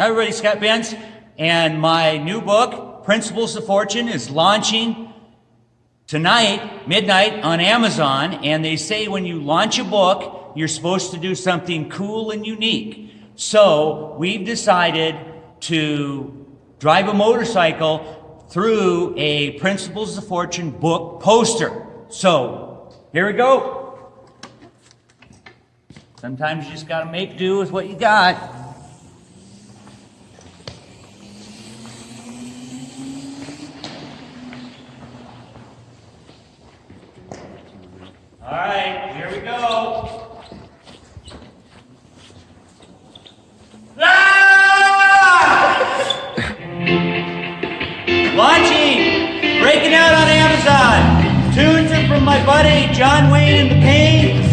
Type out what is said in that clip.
Hi, everybody, Scott Benz. And my new book, Principles of Fortune, is launching tonight, midnight, on Amazon. And they say when you launch a book, you're supposed to do something cool and unique. So we've decided to drive a motorcycle through a Principles of Fortune book poster. So here we go. Sometimes you just got to make do with what you got. All right, here we go. Ah! Launching, breaking out on Amazon. Tunes are from my buddy Jon Wayne and the Pain.